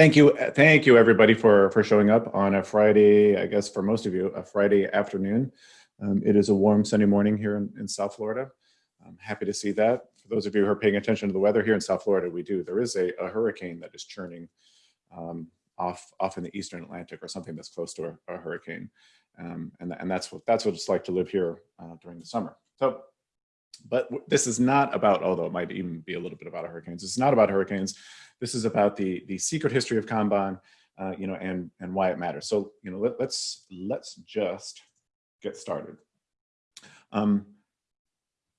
thank you, thank you everybody for for showing up on a Friday. I guess for most of you, a Friday afternoon. Um, it is a warm sunny morning here in, in South Florida. I'm happy to see that. For those of you who are paying attention to the weather here in South Florida, we do. There is a, a hurricane that is churning um, off off in the Eastern Atlantic or something that's close to a, a hurricane, um, and and that's what that's what it's like to live here uh, during the summer. So but this is not about, although it might even be a little bit about hurricanes, it's not about hurricanes. This is about the, the secret history of Kanban, uh, you know, and, and why it matters. So, you know, let, let's, let's just get started. Um,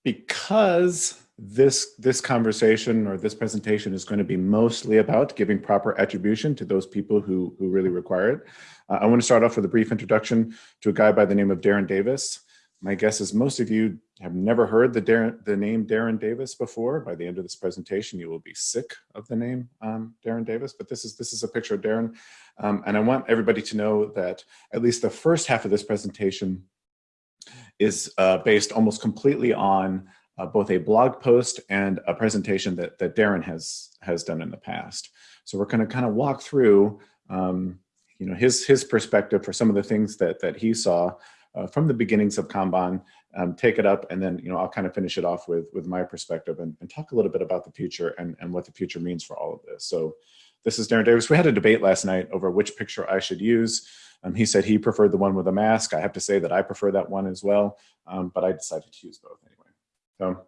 because this, this conversation or this presentation is going to be mostly about giving proper attribution to those people who, who really require it. Uh, I want to start off with a brief introduction to a guy by the name of Darren Davis. My guess is most of you have never heard the, Darren, the name Darren Davis before. By the end of this presentation, you will be sick of the name um, Darren Davis, but this is, this is a picture of Darren. Um, and I want everybody to know that at least the first half of this presentation is uh, based almost completely on uh, both a blog post and a presentation that, that Darren has, has done in the past. So we're gonna kind of walk through um, you know, his, his perspective for some of the things that, that he saw uh, from the beginnings of Kanban, um, take it up, and then you know I'll kind of finish it off with with my perspective and, and talk a little bit about the future and, and what the future means for all of this. So this is Darren Davis. We had a debate last night over which picture I should use. Um, he said he preferred the one with a mask. I have to say that I prefer that one as well, um, but I decided to use both anyway. So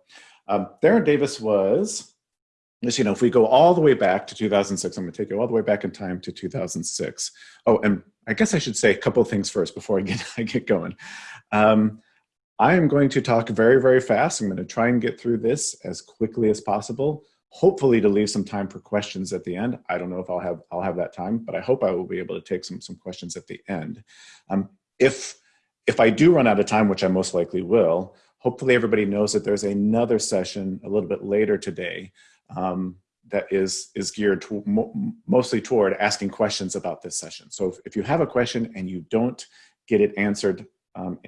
um, Darren Davis was, just, you know, if we go all the way back to 2006, I'm gonna take you all the way back in time to 2006. Oh, and I guess I should say a couple of things first before I get, I get going. Um, I am going to talk very, very fast. I'm going to try and get through this as quickly as possible, hopefully to leave some time for questions at the end. I don't know if I'll have, I'll have that time, but I hope I will be able to take some, some questions at the end. Um, if, if I do run out of time, which I most likely will, hopefully everybody knows that there's another session a little bit later today um, that is, is geared to, mo mostly toward asking questions about this session. So if, if, you have a question and you don't get it answered um,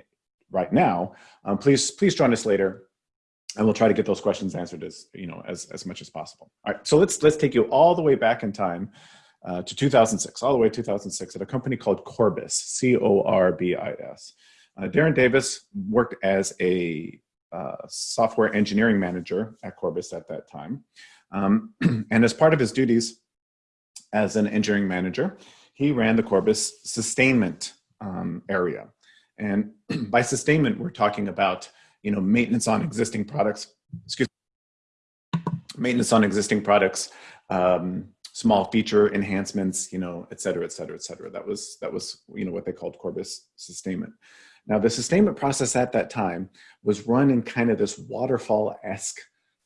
right now, um, please, please join us later and we'll try to get those questions answered as, you know, as, as much as possible. All right, so let's, let's take you all the way back in time uh, to 2006, all the way to 2006 at a company called Corbis, C-O-R-B-I-S. Uh, Darren Davis worked as a uh, software engineering manager at Corbis at that time. Um, and as part of his duties as an engineering manager, he ran the Corbis sustainment um, area. And by sustainment, we're talking about you know maintenance on existing products. Excuse me, maintenance on existing products, um, small feature enhancements, you know, et cetera, et cetera, et cetera. That was that was you know what they called Corbis sustainment. Now the sustainment process at that time was run in kind of this waterfall-esque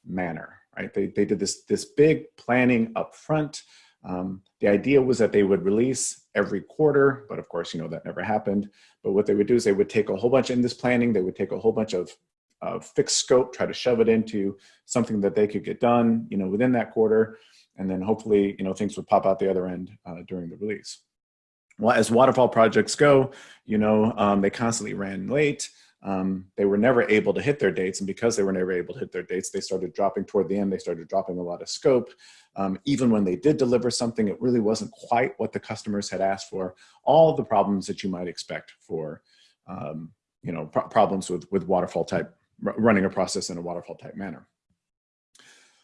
manner right? They, they did this, this big planning up front. Um, the idea was that they would release every quarter, but of course, you know, that never happened. But what they would do is they would take a whole bunch in this planning, they would take a whole bunch of uh, fixed scope, try to shove it into something that they could get done, you know, within that quarter. And then hopefully, you know, things would pop out the other end uh, during the release. Well, as waterfall projects go, you know, um, they constantly ran late um, they were never able to hit their dates. And because they were never able to hit their dates, they started dropping toward the end, they started dropping a lot of scope. Um, even when they did deliver something, it really wasn't quite what the customers had asked for. All the problems that you might expect for, um, you know, pro problems with, with waterfall type, running a process in a waterfall type manner.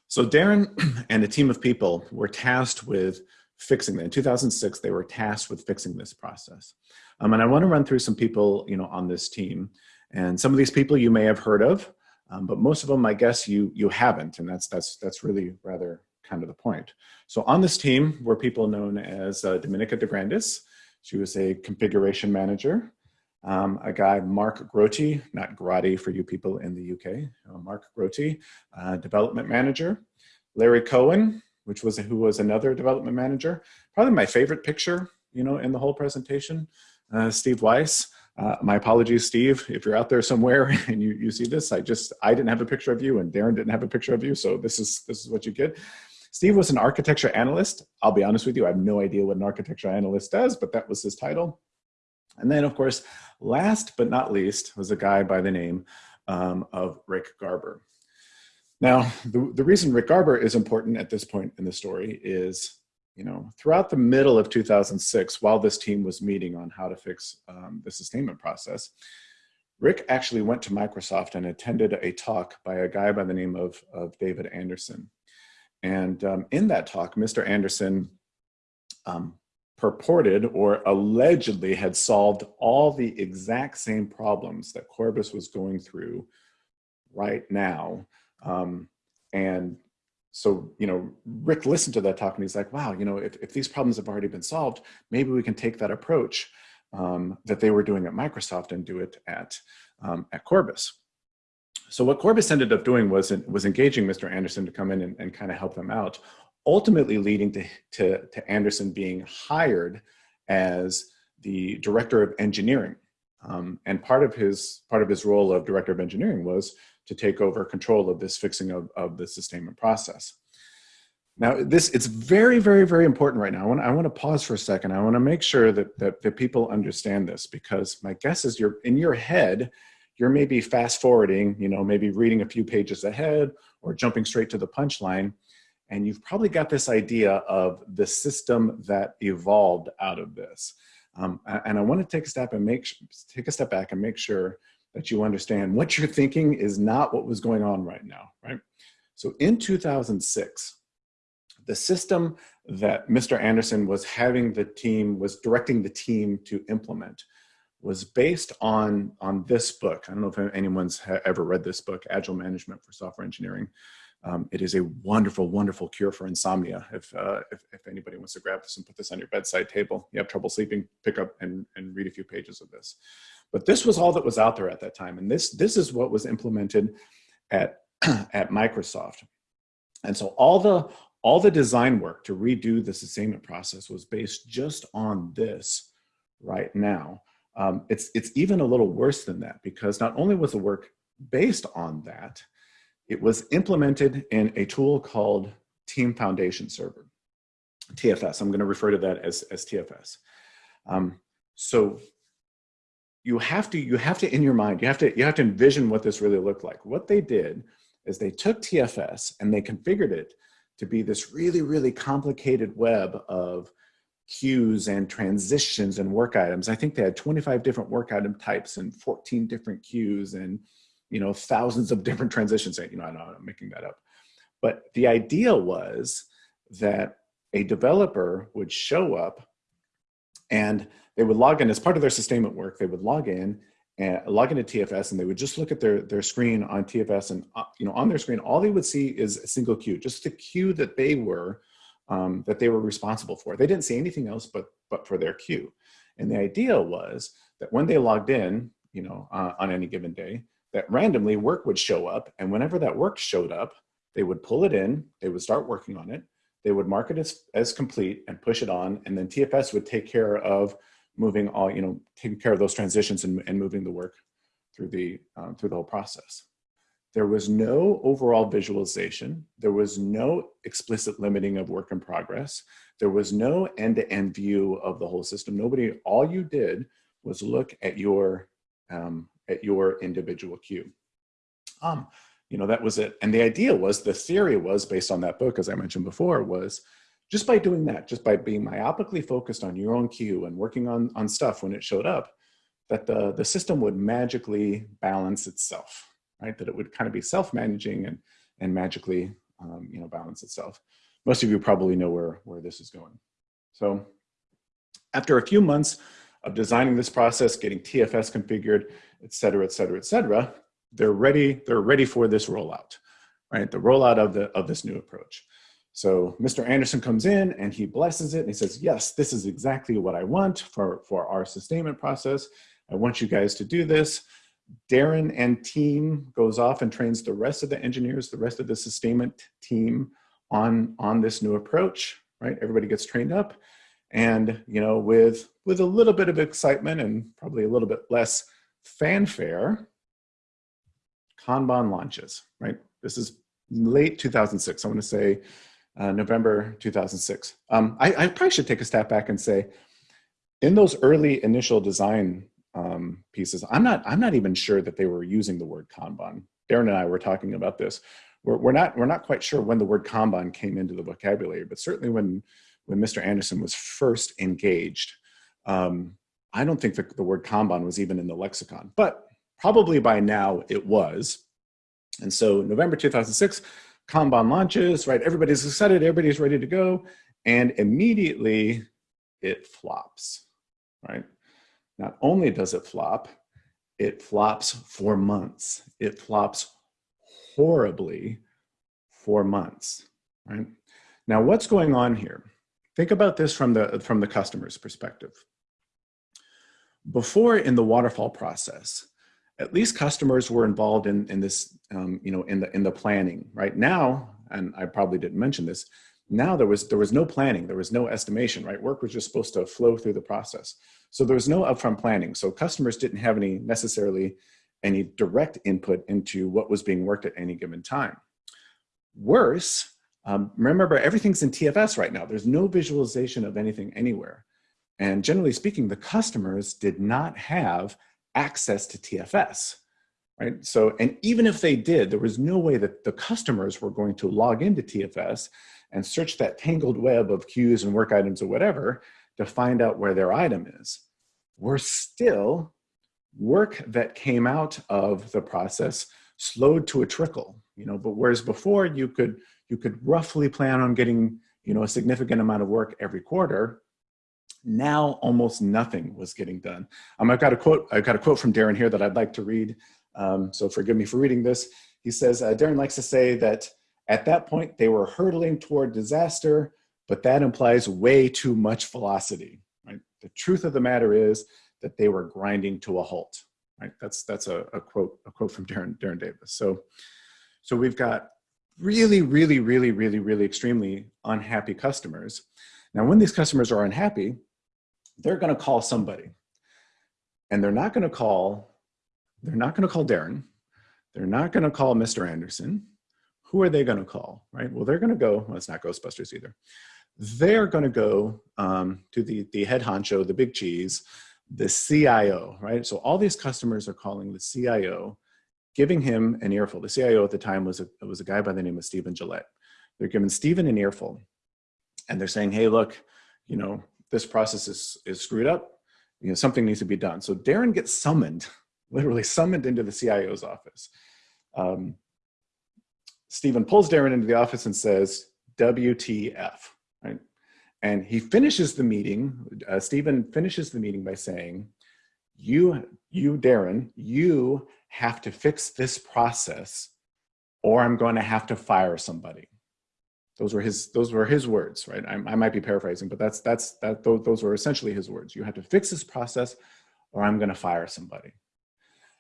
So Darren and a team of people were tasked with fixing that. In 2006, they were tasked with fixing this process. Um, and I want to run through some people, you know, on this team. And some of these people you may have heard of, um, but most of them, I guess, you you haven't, and that's that's that's really rather kind of the point. So on this team were people known as uh, Dominica DeGrandis. She was a configuration manager. Um, a guy, Mark Grote, not Grotti for you people in the UK, uh, Mark Grote, uh, development manager. Larry Cohen, which was who was another development manager. Probably my favorite picture, you know, in the whole presentation. Uh, Steve Weiss, uh, my apologies, Steve, if you're out there somewhere and you, you see this, I just, I didn't have a picture of you and Darren didn't have a picture of you. So this is, this is what you get. Steve was an architecture analyst. I'll be honest with you, I have no idea what an architecture analyst does, but that was his title. And then of course, last but not least was a guy by the name um, of Rick Garber. Now, the, the reason Rick Garber is important at this point in the story is you know, throughout the middle of 2006, while this team was meeting on how to fix um, the sustainment process, Rick actually went to Microsoft and attended a talk by a guy by the name of, of David Anderson. And um, in that talk, Mr. Anderson um, purported or allegedly had solved all the exact same problems that Corbis was going through right now. Um, and so, you know, Rick listened to that talk and he's like, wow, you know, if, if these problems have already been solved, maybe we can take that approach um, that they were doing at Microsoft and do it at, um, at Corbis. So what Corbis ended up doing was, was engaging Mr. Anderson to come in and, and kind of help them out, ultimately leading to, to, to Anderson being hired as the director of engineering. Um, and part of his part of his role of director of engineering was to take over control of this fixing of, of the sustainment process. Now, this it's very, very, very important right now. I want, I want to pause for a second. I want to make sure that, that, that people understand this because my guess is you're in your head, you're maybe fast forwarding, you know, maybe reading a few pages ahead or jumping straight to the punchline. And you've probably got this idea of the system that evolved out of this. Um, and I want to take a step and make take a step back and make sure that you understand what you're thinking is not what was going on right now, right? So in 2006, the system that Mr. Anderson was having the team, was directing the team to implement was based on, on this book. I don't know if anyone's ever read this book, Agile Management for Software Engineering. Um, it is a wonderful, wonderful cure for insomnia. If, uh, if, if, anybody wants to grab this and put this on your bedside table, you have trouble sleeping, pick up and, and read a few pages of this. But this was all that was out there at that time. And this, this is what was implemented at, at Microsoft. And so all the, all the design work to redo the sustainment process was based just on this right now. Um, it's, it's even a little worse than that because not only was the work based on that, it was implemented in a tool called Team Foundation Server, TFS. I'm going to refer to that as, as TFS. Um, so you have to, you have to, in your mind, you have to, you have to envision what this really looked like. What they did is they took TFS and they configured it to be this really, really complicated web of queues and transitions and work items. I think they had 25 different work item types and 14 different queues and you know thousands of different transitions. You know, I know I'm making that up. But the idea was that a developer would show up and they would log in as part of their sustainment work. They would log in and log into TFS and they would just look at their, their screen on TFS and uh, you know on their screen, all they would see is a single queue, just the queue that they were um, that they were responsible for. They didn't see anything else but, but for their queue. And the idea was that when they logged in, you know, uh, on any given day, that randomly work would show up. And whenever that work showed up, they would pull it in, they would start working on it, they would mark it as, as complete and push it on, and then TFS would take care of moving all, you know, taking care of those transitions and, and moving the work through the, um, through the whole process. There was no overall visualization. There was no explicit limiting of work in progress. There was no end-to-end -end view of the whole system. Nobody, all you did was look at your, um, at your individual queue. Um, you know, that was it. And the idea was, the theory was based on that book, as I mentioned before, was just by doing that, just by being myopically focused on your own queue and working on, on stuff when it showed up, that the, the system would magically balance itself, right? That it would kind of be self-managing and, and magically, um, you know, balance itself. Most of you probably know where, where this is going. So after a few months of designing this process, getting TFS configured, et cetera, et cetera, et cetera, they're ready, they're ready for this rollout, right? The rollout of, the, of this new approach. So Mr. Anderson comes in and he blesses it and he says, yes, this is exactly what I want for, for our sustainment process. I want you guys to do this. Darren and team goes off and trains the rest of the engineers, the rest of the sustainment team on, on this new approach, right? Everybody gets trained up and, you know, with, with a little bit of excitement and probably a little bit less fanfare, Kanban launches, right? This is late 2006. I want to say uh, November 2006. Um, I, I, probably should take a step back and say, in those early initial design um, pieces, I'm not, I'm not even sure that they were using the word Kanban. Darren and I were talking about this. We're, we're, not, we're not quite sure when the word Kanban came into the vocabulary, but certainly when, when Mr. Anderson was first engaged. Um, I don't think the, the word Kanban was even in the lexicon, but probably by now it was. And so November 2006, Kanban launches, right? Everybody's excited, everybody's ready to go. And immediately it flops, right? Not only does it flop, it flops for months. It flops horribly for months, right? Now, what's going on here? Think about this from the, from the customer's perspective. Before in the waterfall process, at least customers were involved in, in this, um, you know, in the, in the planning. Right now, and I probably didn't mention this, now there was, there was no planning, there was no estimation, right? Work was just supposed to flow through the process. So there was no upfront planning. So customers didn't have any necessarily any direct input into what was being worked at any given time. Worse, um, remember everything's in TFS right now. There's no visualization of anything anywhere. And generally speaking, the customers did not have access to TFS, right? So, and even if they did, there was no way that the customers were going to log into TFS and search that tangled web of queues and work items or whatever to find out where their item is. We're still work that came out of the process slowed to a trickle, you know, but whereas before you could, you could roughly plan on getting, you know, a significant amount of work every quarter, now almost nothing was getting done. Um, I've got a quote, I've got a quote from Darren here that I'd like to read. Um, so forgive me for reading this. He says, uh, Darren likes to say that at that point they were hurtling toward disaster, but that implies way too much velocity, right? The truth of the matter is that they were grinding to a halt, right? That's, that's a, a quote, a quote from Darren, Darren Davis. So, so we've got really, really, really, really, really extremely unhappy customers. Now, when these customers are unhappy, they're going to call somebody and they're not going to call, they're not going to call Darren. They're not going to call Mr. Anderson. Who are they going to call, right? Well, they're going to go, well, it's not Ghostbusters either. They're going to go um, to the, the head honcho, the big cheese, the CIO, right? So all these customers are calling the CIO, giving him an earful. The CIO at the time was a, was a guy by the name of Stephen Gillette. They're giving Stephen an earful and they're saying, hey, look, you know, this process is, is screwed up. You know, something needs to be done. So Darren gets summoned, literally summoned into the CIO's office. Um, Stephen pulls Darren into the office and says, WTF, right? And he finishes the meeting, uh, Stephen finishes the meeting by saying, you, you, Darren, you have to fix this process or I'm going to have to fire somebody. Those were his, those were his words, right? I, I might be paraphrasing, but that's, that's, that, those, were essentially his words. You have to fix this process or I'm gonna fire somebody.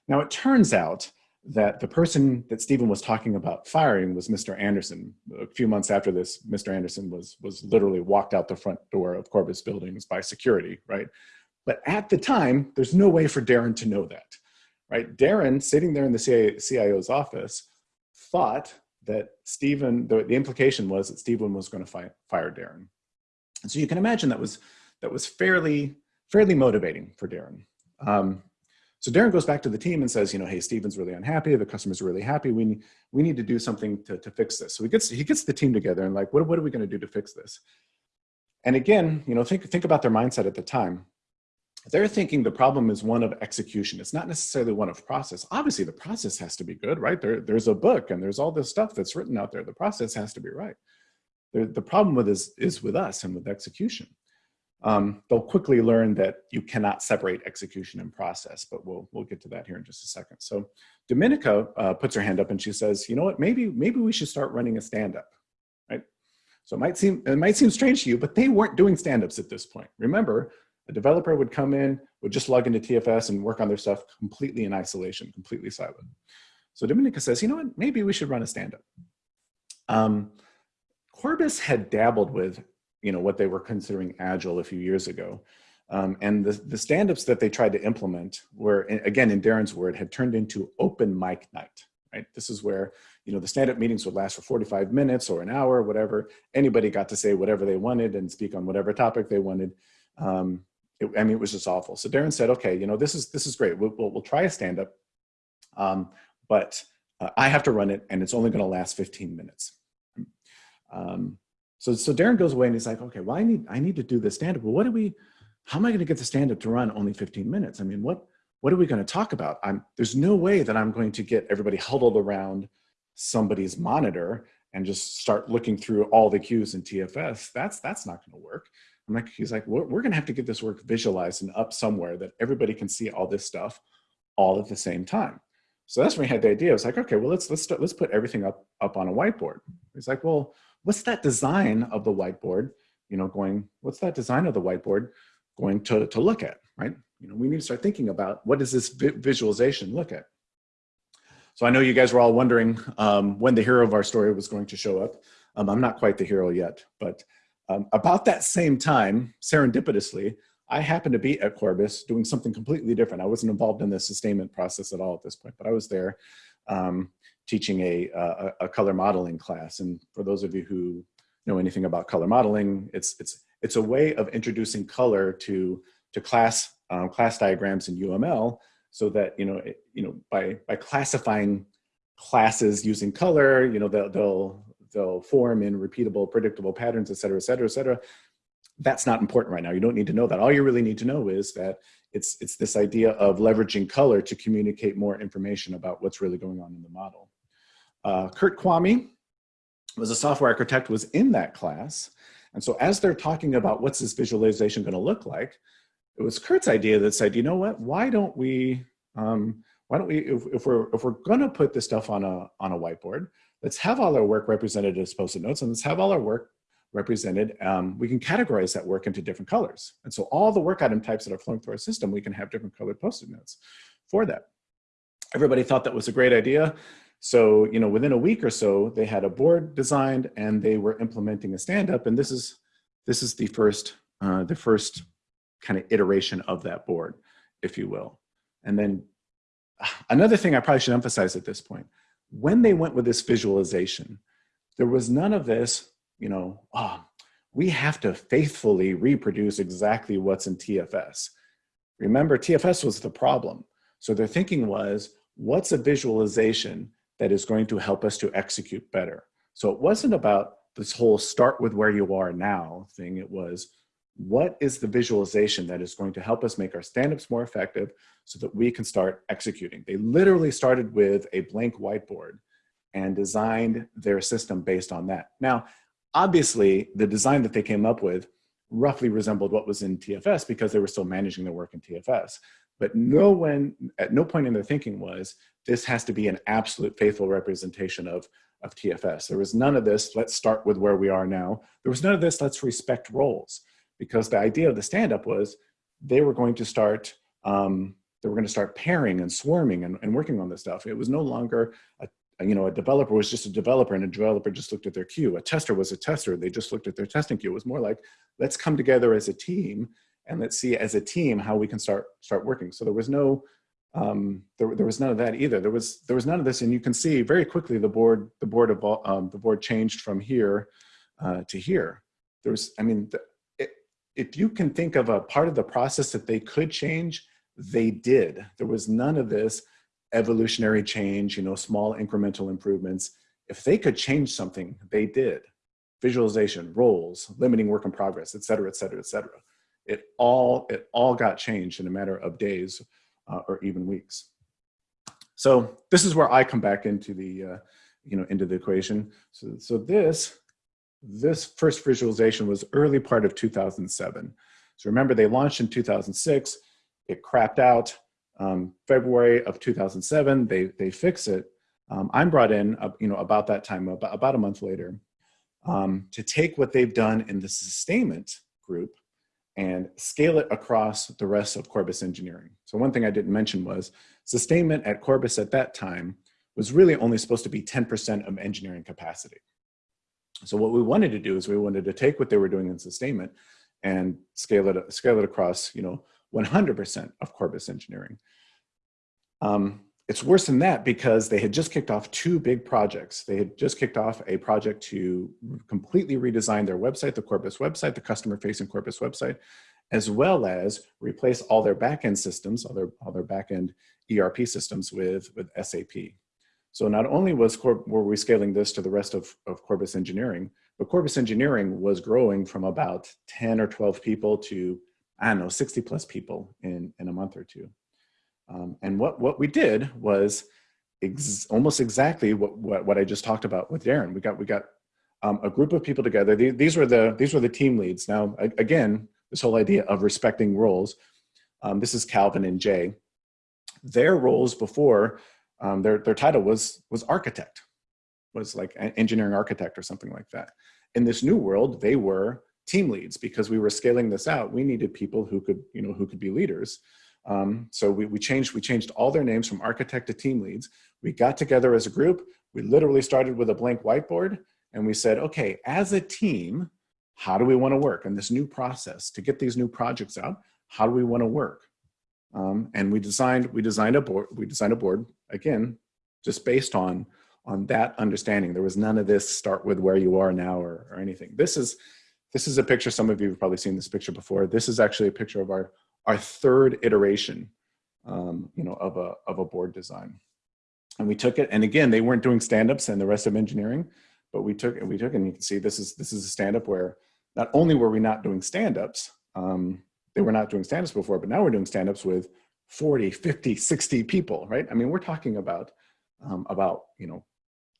Now it turns out that the person that Stephen was talking about firing was Mr. Anderson. A few months after this, Mr. Anderson was, was literally walked out the front door of Corbis Buildings by security, right? But at the time, there's no way for Darren to know that, right? Darren, sitting there in the CIO's office, thought that Stephen, the, the implication was that Stephen was going to fi fire Darren. And so you can imagine that was, that was fairly, fairly motivating for Darren. Um, so Darren goes back to the team and says, you know, hey, Stephen's really unhappy. The customers really happy. We, we need to do something to, to fix this. So he gets, he gets the team together and like, what, what are we going to do to fix this? And again, you know, think, think about their mindset at the time. They're thinking the problem is one of execution. It's not necessarily one of process. Obviously, the process has to be good, right? There, there's a book and there's all this stuff that's written out there. The process has to be right. The, the problem with is, is with us and with execution. Um, they'll quickly learn that you cannot separate execution and process, but we'll, we'll get to that here in just a second. So Dominica uh, puts her hand up and she says, you know what, maybe, maybe we should start running a stand-up, right? So it might, seem, it might seem strange to you, but they weren't doing stand-ups at this point. Remember, a developer would come in, would just log into TFS and work on their stuff completely in isolation, completely silent. So Dominica says, you know what, maybe we should run a stand-up. Um, Corbis had dabbled with you know, what they were considering agile a few years ago. Um, and the, the stand-ups that they tried to implement were, again, in Darren's word, had turned into open mic night, right? This is where, you know, the stand-up meetings would last for 45 minutes or an hour, whatever. Anybody got to say whatever they wanted and speak on whatever topic they wanted. Um, it, I mean, it was just awful. So Darren said, okay, you know, this is, this is great. We'll, we'll, we'll try a stand-up, um, but uh, I have to run it and it's only gonna last 15 minutes. Um, So, so Darren goes away and he's like, okay, well, I need, I need to do this stand-up. Well, what do we, how am I going to get the stand-up to run only 15 minutes? I mean, what, what are we going to talk about? I'm, there's no way that I'm going to get everybody huddled around somebody's monitor and just start looking through all the queues in TFS. That's, that's not going to work. I'm like, he's like, we're, we're going to have to get this work visualized and up somewhere that everybody can see all this stuff all at the same time. So that's when we had the idea. I was like, okay, well, let's let's start, let's put everything up up on a whiteboard. He's like, well, what's that design of the whiteboard? You know, going, what's that design of the whiteboard going to to look at, right? You know, we need to start thinking about what does this vi visualization look at. So I know you guys were all wondering um, when the hero of our story was going to show up. Um, I'm not quite the hero yet, but um, about that same time, serendipitously, I happened to be at Corbis doing something completely different. I wasn't involved in the sustainment process at all at this point, but I was there um, teaching a, a, a, color modeling class. And for those of you who know anything about color modeling, it's, it's, it's a way of introducing color to, to class, um, class diagrams in UML so that, you know, it, you know by, by classifying classes using color, you know, they'll, they'll, they'll form in repeatable, predictable patterns, et cetera, et cetera, et cetera that's not important right now. You don't need to know that. All you really need to know is that it's, it's this idea of leveraging color to communicate more information about what's really going on in the model. Uh, Kurt Kwame was a software architect, was in that class. And so as they're talking about what's this visualization gonna look like, it was Kurt's idea that said, you know what, why don't we, um, why don't we, if, if, we're, if we're gonna put this stuff on a, on a whiteboard, let's have all our work represented as post-it notes and let's have all our work represented, um, we can categorize that work into different colors. And so all the work item types that are flowing through our system, we can have different colored post-it notes for that. Everybody thought that was a great idea. So, you know, within a week or so, they had a board designed and they were implementing a stand-up. And this is, this is the first, uh, the first kind of iteration of that board, if you will. And then another thing I probably should emphasize at this point, when they went with this visualization, there was none of this you know, oh, we have to faithfully reproduce exactly what's in TFS. Remember, TFS was the problem. So their thinking was, what's a visualization that is going to help us to execute better? So it wasn't about this whole start with where you are now thing. It was, what is the visualization that is going to help us make our stand-ups more effective so that we can start executing? They literally started with a blank whiteboard and designed their system based on that. Now, Obviously, the design that they came up with roughly resembled what was in TFS because they were still managing their work in TFS. But no one, at no point in their thinking was, this has to be an absolute faithful representation of, of TFS. There was none of this, let's start with where we are now. There was none of this, let's respect roles. Because the idea of the stand-up was they were going to start um, they were going to start pairing and swarming and, and, working on this stuff. It was no longer a you know, a developer was just a developer and a developer just looked at their queue. A tester was a tester. They just looked at their testing queue. It was more like, let's come together as a team and let's see as a team how we can start start working. So there was no, um, there, there was none of that either. There was there was none of this, and you can see very quickly the board the board of um, the board changed from here uh, to here. There was, I mean, the, if you can think of a part of the process that they could change, they did. There was none of this evolutionary change, you know, small incremental improvements. If they could change something, they did. Visualization, roles, limiting work in progress, et cetera, et cetera, et cetera. It all, it all got changed in a matter of days uh, or even weeks. So this is where I come back into the, uh, you know, into the equation. So, so this, this first visualization was early part of 2007. So remember they launched in 2006, it crapped out, um, February of 2007, they, they fix it. Um, I'm brought in, uh, you know, about that time, about, about a month later, um, to take what they've done in the sustainment group and scale it across the rest of Corbis engineering. So one thing I didn't mention was sustainment at Corbis at that time was really only supposed to be 10% of engineering capacity. So what we wanted to do is we wanted to take what they were doing in sustainment and scale it, scale it across, you know, 100% of Corbis engineering. Um, it's worse than that because they had just kicked off two big projects. They had just kicked off a project to completely redesign their website, the Corbis website, the customer facing Corbis website, as well as replace all their backend systems, all their, all their backend ERP systems with, with SAP. So not only was Cor were we scaling this to the rest of, of Corbis Engineering, but Corbis Engineering was growing from about 10 or 12 people to, I don't know, 60 plus people in, in a month or two. Um, and what, what we did was ex almost exactly what, what, what, I just talked about with Darren. We got, we got um, a group of people together. These, these, were the, these were the team leads. Now, again, this whole idea of respecting roles. Um, this is Calvin and Jay. Their roles before um, their, their title was, was architect, was like engineering architect or something like that. In this new world, they were team leads because we were scaling this out. We needed people who could, you know, who could be leaders. Um, so we, we changed we changed all their names from architect to team leads. We got together as a group. We literally started with a blank whiteboard and we said, okay, as a team, how do we want to work in this new process to get these new projects out? How do we want to work? Um, and we designed we designed a board we designed a board again just based on on that understanding. There was none of this start with where you are now or, or anything. This is this is a picture some of you have probably seen this picture before. This is actually a picture of our our third iteration um, you know of a of a board design. And we took it and again they weren't doing stand-ups and the rest of engineering but we took and we took and you can see this is this is a stand-up where not only were we not doing stand-ups um, they were not doing stand-ups before, but now we're doing stand-ups with 40, 50, 60 people, right? I mean, we're talking about, um, about, you know,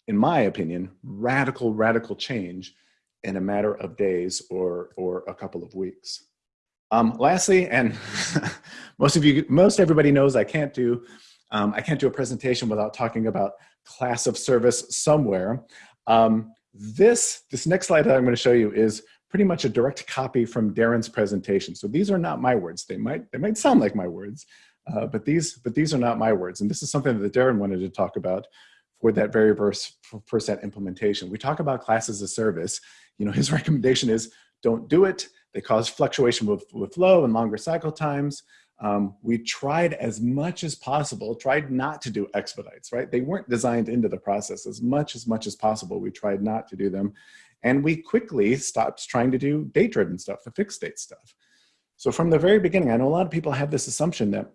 in my opinion, radical, radical change in a matter of days or, or a couple of weeks. Um, lastly, and most of you, most everybody knows I can't do, um, I can't do a presentation without talking about class of service somewhere. Um, this, this next slide that I'm gonna show you is pretty much a direct copy from Darren's presentation. So these are not my words. They might, they might sound like my words, uh, but, these, but these are not my words. And this is something that Darren wanted to talk about for that very first, first that implementation. We talk about classes as service. You know, his recommendation is don't do it. They cause fluctuation with, with flow and longer cycle times. Um, we tried as much as possible, tried not to do expedites, right? They weren't designed into the process as much as much as possible. We tried not to do them. And we quickly stopped trying to do date-driven stuff, the fixed date stuff. So from the very beginning, I know a lot of people have this assumption that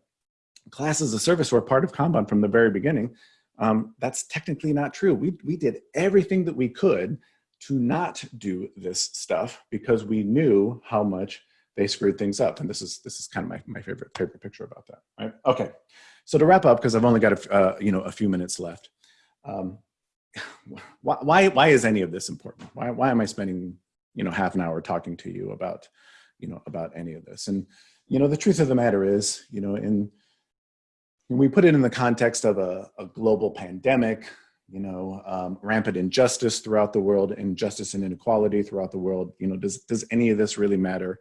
classes of service were part of Kanban from the very beginning. Um, that's technically not true. We, we did everything that we could to not do this stuff because we knew how much they screwed things up. And this is, this is kind of my, my favorite, favorite picture about that, right? Okay, so to wrap up, because I've only got a, uh, you know, a few minutes left. Um, why, why, is any of this important? Why, why am I spending, you know, half an hour talking to you about, you know, about any of this? And, you know, the truth of the matter is, you know, in, when we put it in the context of a, a global pandemic, you know, um, rampant injustice throughout the world, injustice and inequality throughout the world, you know, does, does any of this really matter?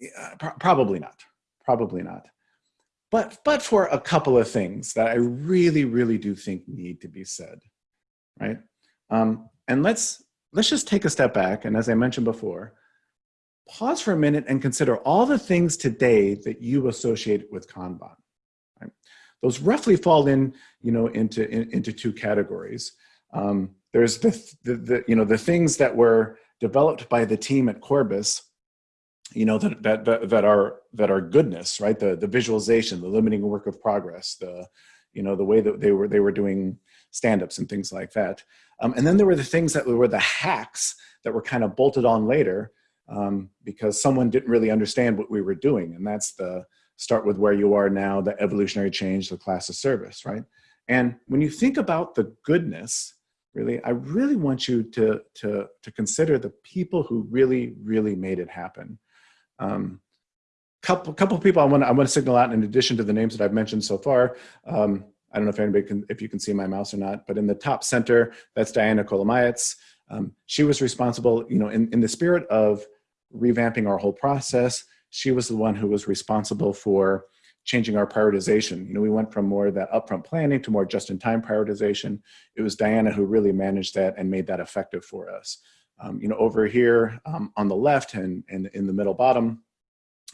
Yeah, pro probably not, probably not. But, but for a couple of things that I really, really do think need to be said right? Um, and let's, let's just take a step back. And as I mentioned before, pause for a minute and consider all the things today that you associate with Kanban. Right? Those roughly fall in, you know, into, in, into two categories. Um, there's the, the, the, you know, the things that were developed by the team at Corbis, you know, that, that, that, that are, that are goodness, right? The, the visualization, the limiting work of progress, the, you know, the way that they were, they were doing stand-ups and things like that. Um, and then there were the things that were the hacks that were kind of bolted on later um, because someone didn't really understand what we were doing. And that's the start with where you are now, the evolutionary change, the class of service, right? And when you think about the goodness, really, I really want you to, to, to consider the people who really, really made it happen. Um, couple couple people I want I want to signal out in addition to the names that I've mentioned so far. Um, I don't know if anybody can, if you can see my mouse or not, but in the top center, that's Diana Kolomayets. Um, she was responsible, you know, in, in the spirit of revamping our whole process, she was the one who was responsible for changing our prioritization. You know, we went from more of that upfront planning to more just-in-time prioritization. It was Diana who really managed that and made that effective for us. Um, you know, over here um, on the left and, and in the middle bottom,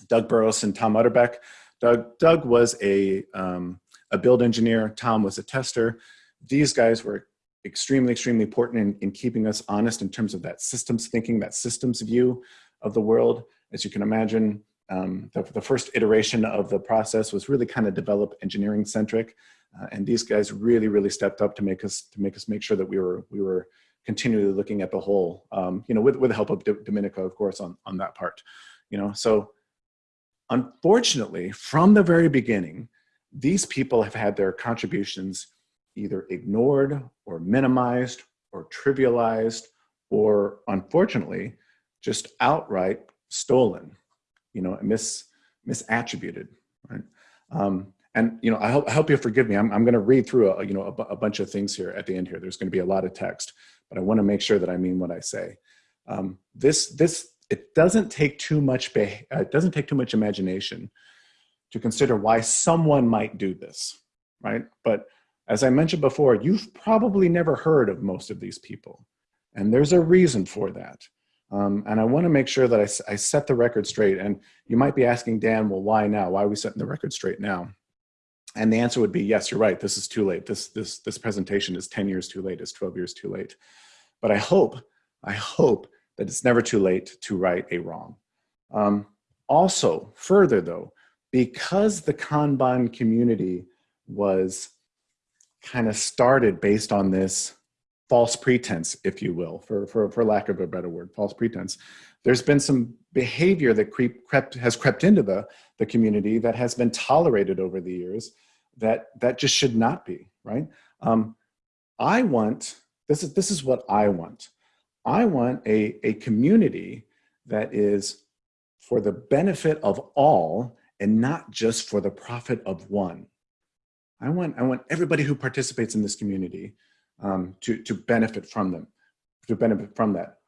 Doug Burrows and Tom Utterbeck. Doug, Doug was a, um, a build engineer, Tom was a tester. These guys were extremely, extremely important in, in keeping us honest in terms of that systems thinking, that systems view of the world. As you can imagine, um, the, the, first iteration of the process was really kind of develop engineering centric. Uh, and these guys really, really stepped up to make us to make us make sure that we were we were continually looking at the whole, um, you know, with, with the help of D Dominica, of course, on, on that part, you know, so unfortunately, from the very beginning, these people have had their contributions either ignored or minimized or trivialized or unfortunately just outright stolen you know mis misattributed right? Um, and you know i hope, I hope you forgive me. I'm, I'm going to read through a you know a, a, bunch of things here at the end here. There's going to be a lot of text but i want to make sure that i mean what i say. Um, this this it doesn't take too much uh, it doesn't take too much imagination to consider why someone might do this right but as I mentioned before, you've probably never heard of most of these people. And there's a reason for that. Um, and I want to make sure that I, I, set the record straight. And you might be asking Dan, well, why now? Why are we setting the record straight now? And the answer would be, yes, you're right. This is too late. This, this, this presentation is 10 years too late. It's 12 years too late. But I hope, I hope that it's never too late to right a wrong. Um, also, further though, because the Kanban community was kind of started based on this false pretense, if you will, for, for, for lack of a better word, false pretense. There's been some behavior that creep, crept, has crept into the, the community that has been tolerated over the years that, that just should not be, right? Um, I want, this is, this is what I want. I want a, a community that is for the benefit of all and not just for the profit of one. I want, I want everybody who participates in this community um, to, to benefit from them, to benefit from that.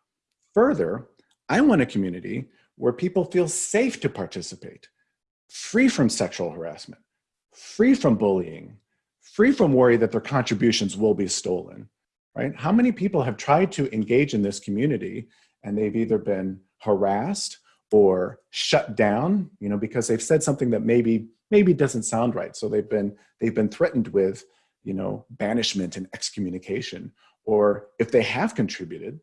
Further, I want a community where people feel safe to participate, free from sexual harassment, free from bullying, free from worry that their contributions will be stolen, right? How many people have tried to engage in this community and they've either been harassed or shut down, you know, because they've said something that maybe maybe doesn't sound right. So they've been they've been threatened with, you know, banishment and excommunication. Or if they have contributed,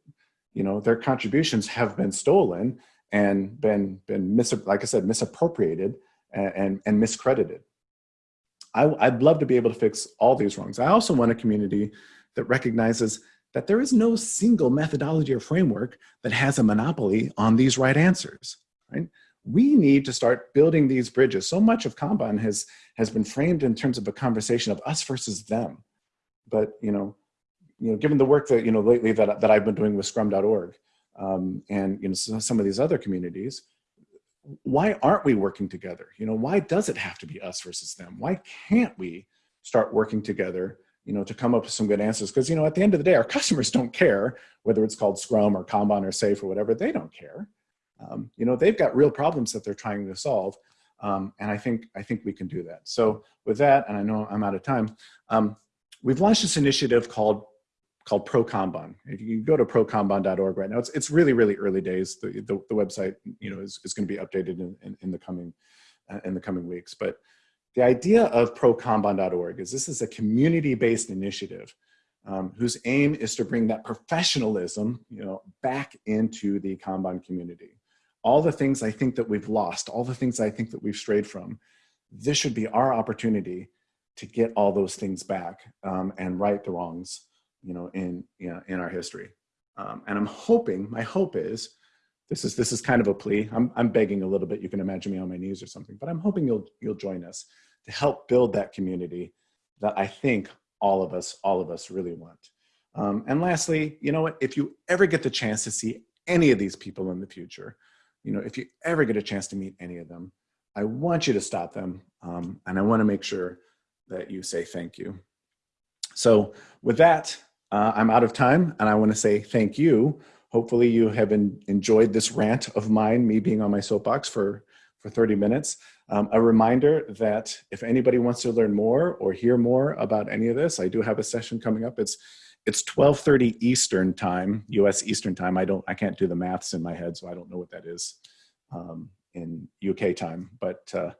you know, their contributions have been stolen and been been mis like I said misappropriated and and, and miscredited. I, I'd love to be able to fix all these wrongs. I also want a community that recognizes that there is no single methodology or framework that has a monopoly on these right answers, right? we need to start building these bridges. So much of Kanban has, has been framed in terms of a conversation of us versus them. But, you know, you know, given the work that, you know, lately that, that I've been doing with scrum.org um, and, you know, some of these other communities, why aren't we working together? You know, why does it have to be us versus them? Why can't we start working together, you know, to come up with some good answers? Because, you know, at the end of the day, our customers don't care whether it's called Scrum or Kanban or SAFe or whatever, they don't care. Um, you know, they've got real problems that they're trying to solve. Um, and I think, I think we can do that. So with that, and I know I'm out of time, um, we've launched this initiative called called Pro Kanban. If you go to prokanban.org right now, it's, it's really, really early days. The, the, the website, you know, is, is going to be updated in, in, in the coming uh, in the coming weeks. But the idea of prokanban.org is this is a community-based initiative um, whose aim is to bring that professionalism, you know, back into the Kanban community all the things I think that we've lost, all the things I think that we've strayed from, this should be our opportunity to get all those things back um, and right the wrongs, you know, in, you know, in our history. Um, and I'm hoping, my hope is, this is, this is kind of a plea. I'm, I'm begging a little bit. You can imagine me on my knees or something, but I'm hoping you'll, you'll join us to help build that community that I think all of us, all of us really want. Um, and lastly, you know what, if you ever get the chance to see any of these people in the future, you know, if you ever get a chance to meet any of them, I want you to stop them. Um, and I want to make sure that you say thank you. So with that, uh, I'm out of time and I want to say thank you. Hopefully you have enjoyed this rant of mine, me being on my soapbox for, for 30 minutes. Um, a reminder that if anybody wants to learn more or hear more about any of this, I do have a session coming up. It's it's 12:30 Eastern time, U.S. Eastern time. I don't, I can't do the maths in my head, so I don't know what that is um, in UK time. But uh,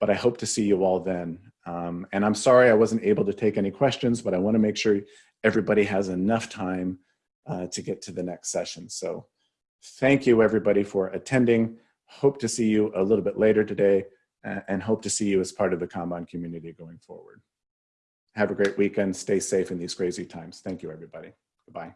but I hope to see you all then. Um, and I'm sorry I wasn't able to take any questions, but I want to make sure everybody has enough time uh, to get to the next session. So thank you everybody for attending. Hope to see you a little bit later today and hope to see you as part of the Kanban community going forward. Have a great weekend. Stay safe in these crazy times. Thank you, everybody. Goodbye.